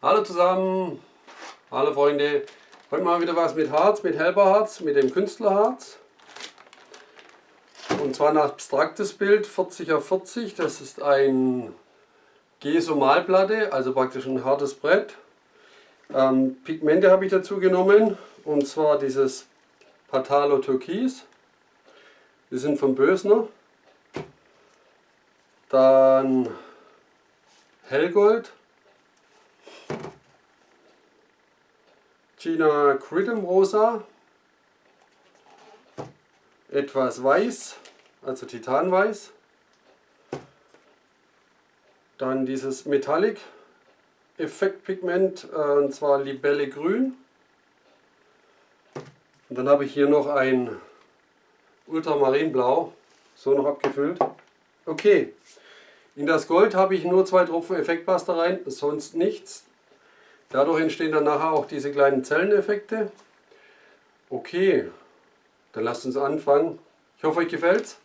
Hallo zusammen, hallo Freunde. Heute mal wieder was mit Harz, mit Helberharz, mit dem Künstlerharz. Und zwar ein abstraktes Bild, 40 auf 40. Das ist ein Geso-Malplatte, also praktisch ein hartes Brett. Ähm, Pigmente habe ich dazu genommen, und zwar dieses Patalo Türkis. Die sind vom Bösner. Dann Hellgold. China Cridum Rosa. Etwas weiß, also Titanweiß. Dann dieses Metallic Effektpigment, äh, und zwar Libelle Grün. Und dann habe ich hier noch ein Ultramarinblau, so noch abgefüllt. Okay, in das Gold habe ich nur zwei Tropfen Effektpasta rein, sonst nichts. Dadurch entstehen dann nachher auch diese kleinen Zelleneffekte. Okay, dann lasst uns anfangen. Ich hoffe euch gefällt's.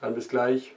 Dann bis gleich.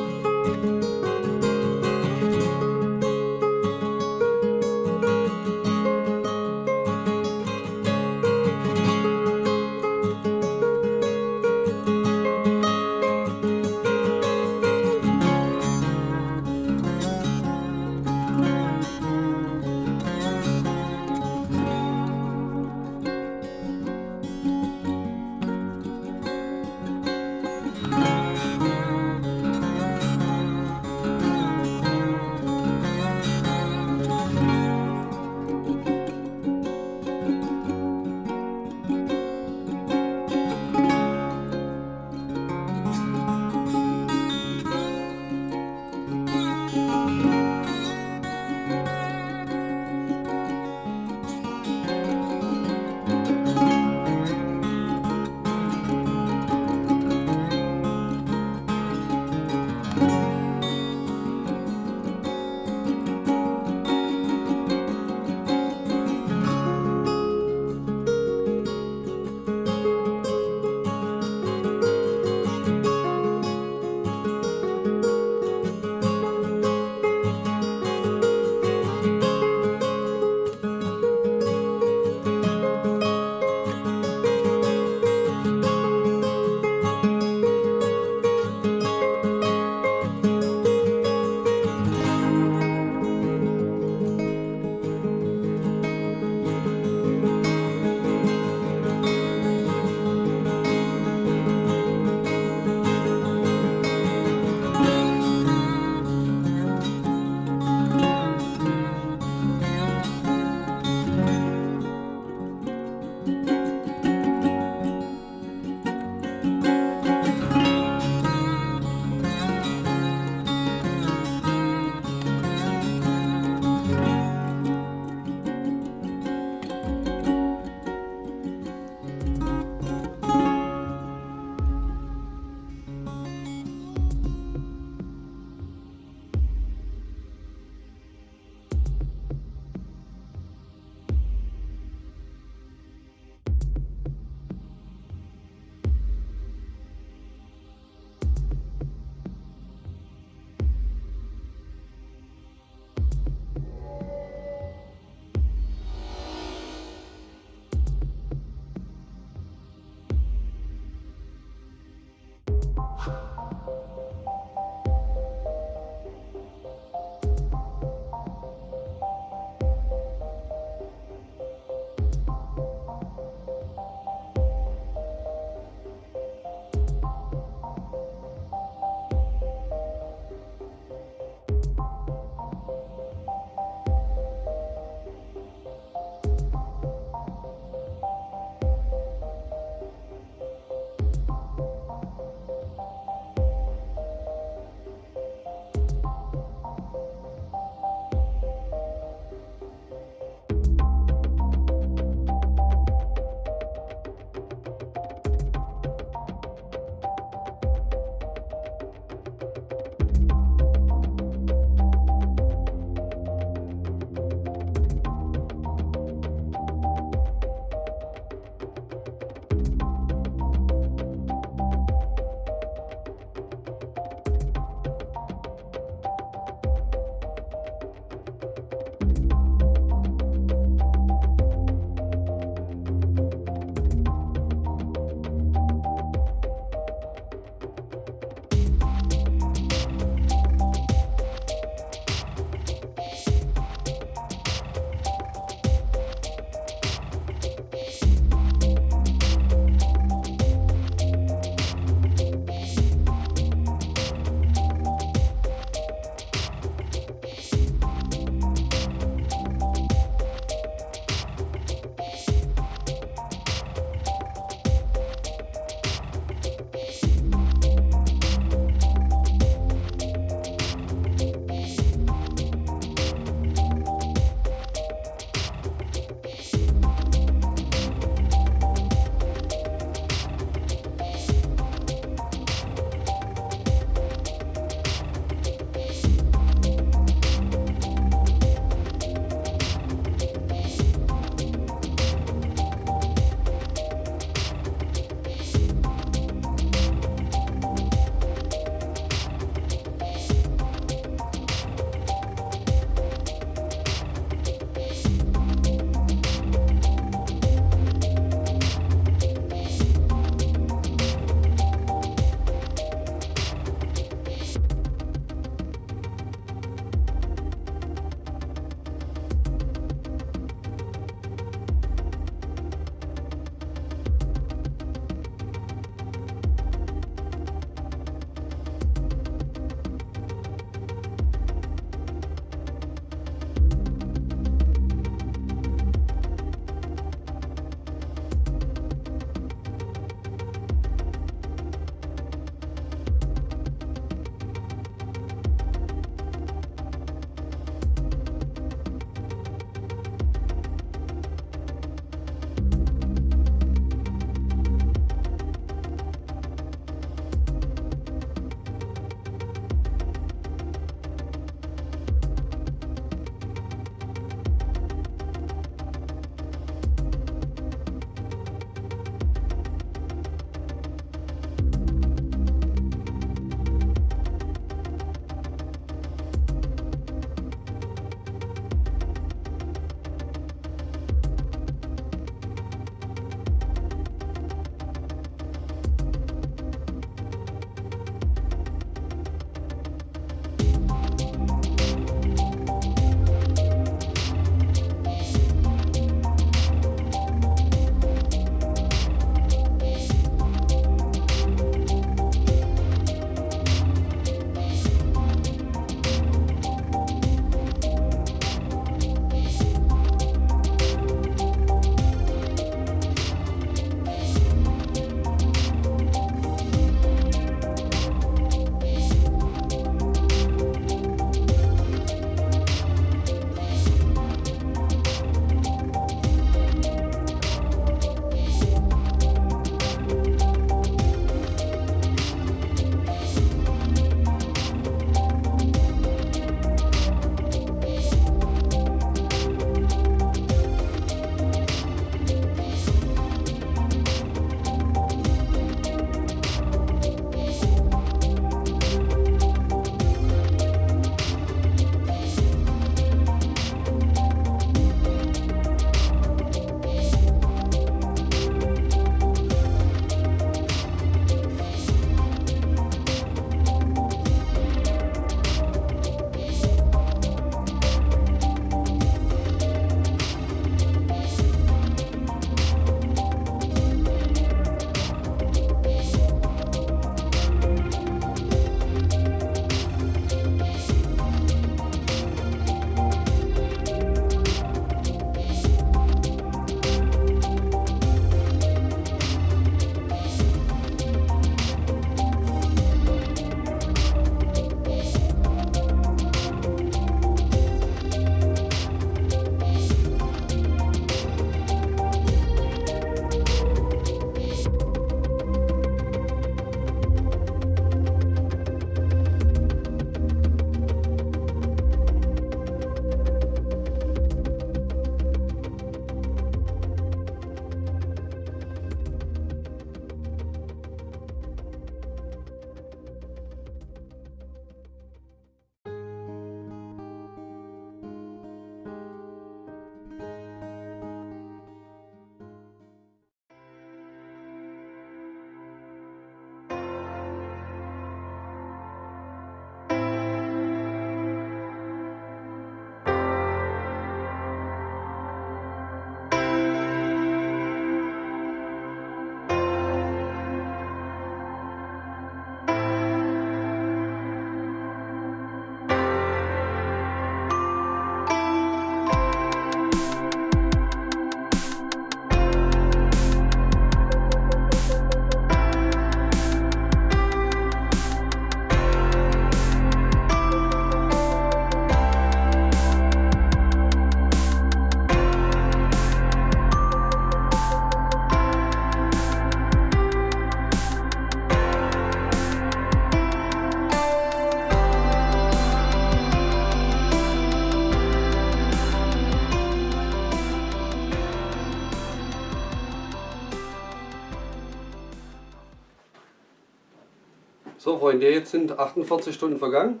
Jetzt sind 48 Stunden vergangen.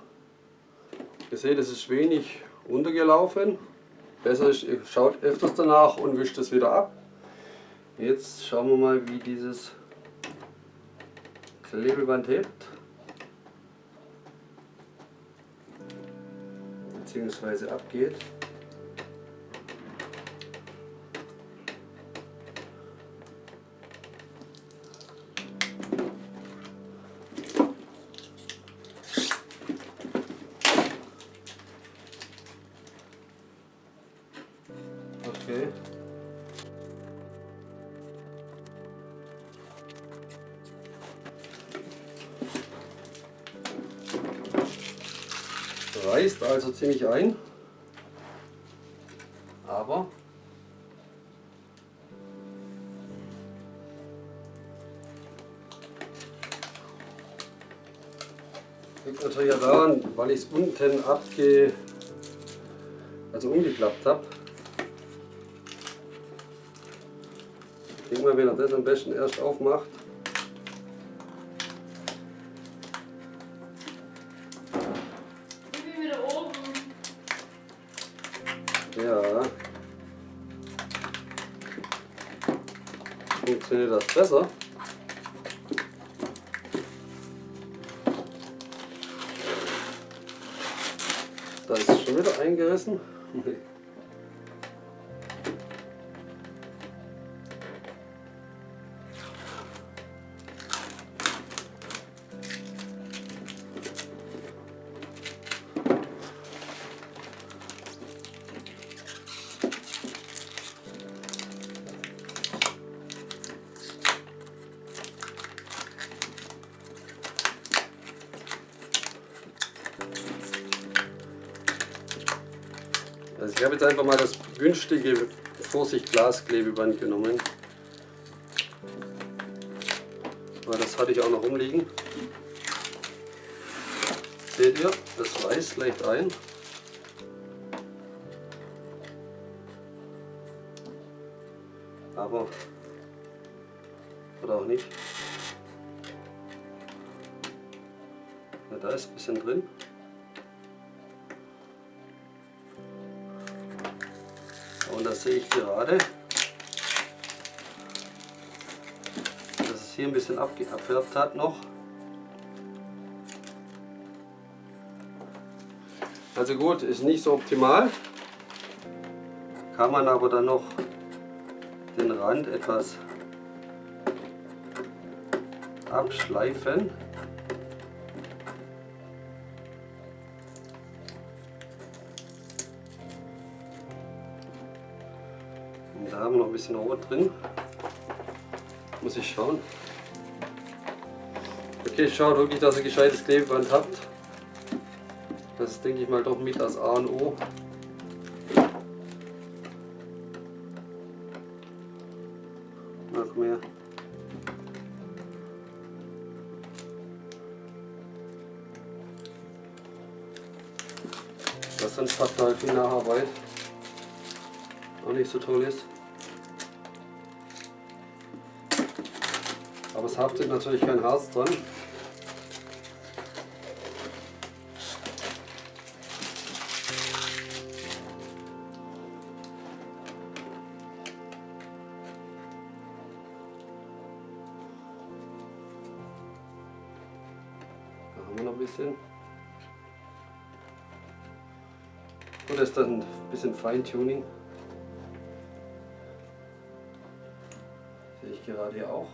Ihr seht, es ist wenig runtergelaufen. Besser ist, ihr schaut öfters danach und wischt es wieder ab. Jetzt schauen wir mal, wie dieses Klebeband hebt. Beziehungsweise abgeht. Ziemlich ein, aber liegt natürlich ja daran, weil ich es unten abge also umgeklappt habe. Ich denke mal, wenn er das am besten erst aufmacht, das besser. Da ist es schon wieder eingerissen. habe jetzt einfach mal das günstige Vorsicht Glasklebeband genommen. Weil das hatte ich auch noch rumliegen. Seht ihr, das reißt leicht ein. Aber oder auch nicht. Ja, da ist ein bisschen drin. Das sehe ich gerade, dass es hier ein bisschen abge- abfärbt hat noch. Also gut, ist nicht so optimal. Kann man aber dann noch den Rand etwas abschleifen. Bisschen Rot drin. Muss ich schauen. Okay, schaut wirklich, dass ihr gescheites Klebeband habt. Das ist, denke ich mal, doch mit das A und O. Noch mehr. Das ihr halt viel Nacharbeit auch nicht so toll ist. Aber es haftet natürlich kein Harz dran. Da haben wir noch ein bisschen. Das ist dann ein bisschen Feintuning. Sehe ich gerade hier auch.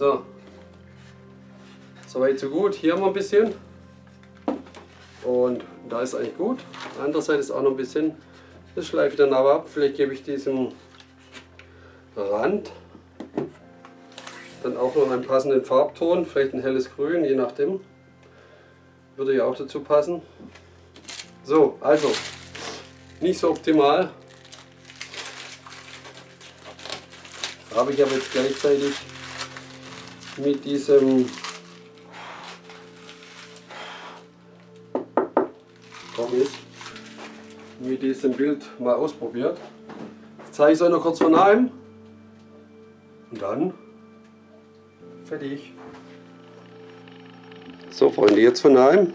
So. Soweit so gut. Hier haben wir ein bisschen. Und da ist eigentlich gut. Andererseits ist auch noch ein bisschen. Das schleife ich dann aber ab. Vielleicht gebe ich diesem Rand dann auch noch einen passenden Farbton, vielleicht ein helles Grün, je nachdem. Würde ja auch dazu passen. So, also, nicht so optimal. Habe ich aber jetzt gleichzeitig mit diesem Komm diesem Bild mal ausprobiert. Jetzt zeige ich es euch noch kurz von nahem. Und dann fertig. So Freunde, jetzt von nahem.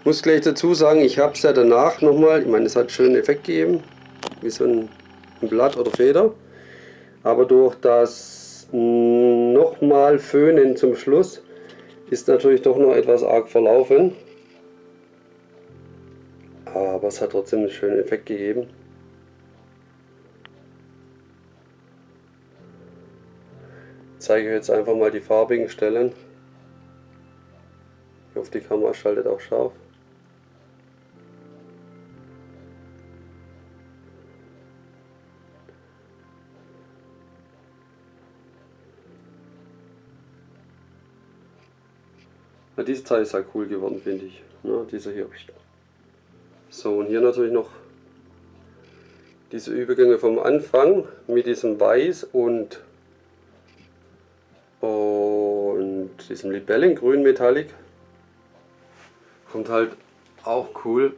Ich muss gleich dazu sagen, ich habe es ja danach nochmal, ich meine es hat einen schönen Effekt gegeben, wie so ein Blatt oder Feder. Aber durch das nochmal Föhnen zum Schluss ist natürlich doch noch etwas arg verlaufen. Aber es hat trotzdem einen schönen Effekt gegeben. Ich zeige jetzt einfach mal die farbigen Stellen. Ich hoffe die Kamera schaltet auch scharf. Ja, dieses Teil ist ja cool geworden, finde ich. Ja, dieser hier. So, und hier natürlich noch diese Übergänge vom Anfang mit diesem Weiß und, und diesem Libellengrün Metallic. Kommt halt auch cool.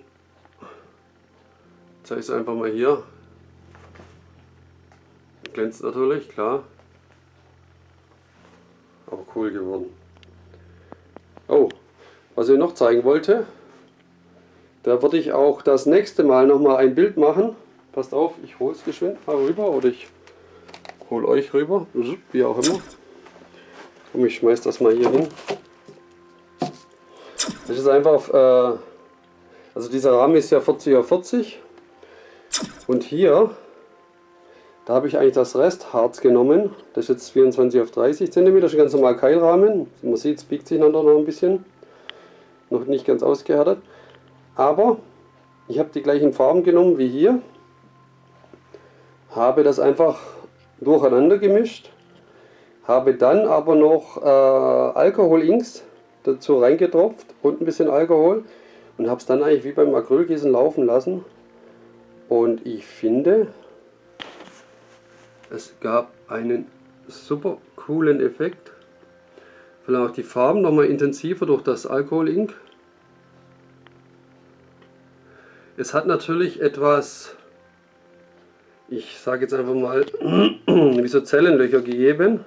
Zeige es einfach mal hier. Glänzt natürlich, klar. Aber cool geworden. Oh, was ich noch zeigen wollte, da würde ich auch das nächste Mal nochmal ein Bild machen. Passt auf, ich hole es geschwind mal rüber oder ich hole euch rüber, wie auch immer. Und ich schmeiß das mal hier hin. Das ist einfach, äh, also dieser Rahmen ist ja 40 auf 40 und hier, da habe ich eigentlich das Restharz genommen. Das ist jetzt 24 auf 30 cm, das ist ein ganz normal Keilrahmen. Man sieht, es biegt sich dann noch ein bisschen. Noch nicht ganz ausgehärtet. Aber ich habe die gleichen Farben genommen wie hier. Habe das einfach durcheinander gemischt. Habe dann aber noch äh, Alkohol-Inks dazu reingetropft und ein bisschen Alkohol. Und habe es dann eigentlich wie beim Acrylgießen laufen lassen. Und ich finde, es gab einen super coolen Effekt. Vielleicht auch die Farben nochmal intensiver durch das Alkohol-Ink. Es hat natürlich etwas, ich sage jetzt einfach mal, wie so Zellenlöcher gegeben.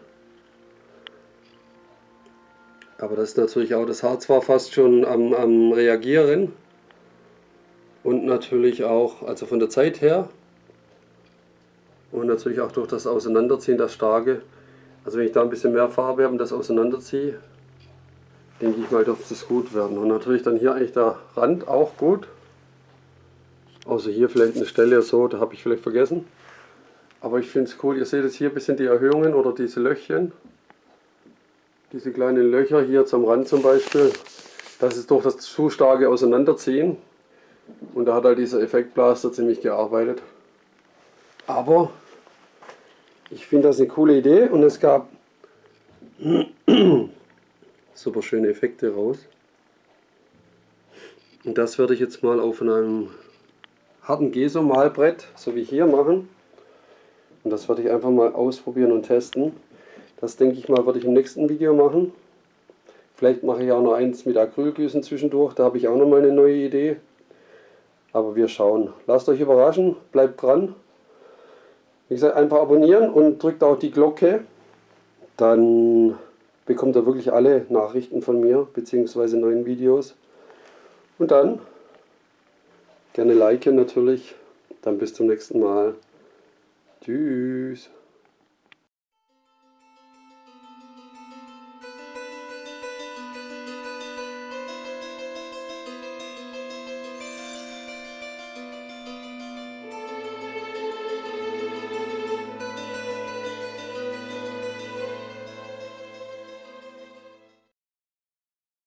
Aber das ist natürlich auch, das Harz war fast schon am, am Reagieren. Und natürlich auch, also von der Zeit her. Und natürlich auch durch das Auseinanderziehen, das Starke. Also wenn ich da ein bisschen mehr Farbe habe und das auseinanderziehe, denke ich mal, dürfte es gut werden. Und natürlich dann hier eigentlich der Rand auch gut. Außer hier vielleicht eine Stelle so, da habe ich vielleicht vergessen. Aber ich finde es cool, ihr seht jetzt hier ein bisschen die Erhöhungen oder diese Löchchen. Diese kleinen Löcher hier zum Rand zum Beispiel. Das ist durch das zu starke Auseinanderziehen. Und da hat halt dieser Effektblaster ziemlich gearbeitet. Aber ich finde das eine coole Idee und es gab super schöne Effekte raus. Und das werde ich jetzt mal auf einem harten Geso-Malbrett, so wie hier, machen. Und das werde ich einfach mal ausprobieren und testen. Das denke ich mal, werde ich im nächsten Video machen. Vielleicht mache ich auch noch eins mit Acrylgüssen zwischendurch, da habe ich auch noch mal eine neue Idee. Aber wir schauen. Lasst euch überraschen, bleibt dran. Wie gesagt, einfach abonnieren und drückt auch die Glocke. Dann bekommt ihr wirklich alle Nachrichten von mir, beziehungsweise neuen Videos. Und dann Gerne liken natürlich. Dann bis zum nächsten Mal. Tschüss.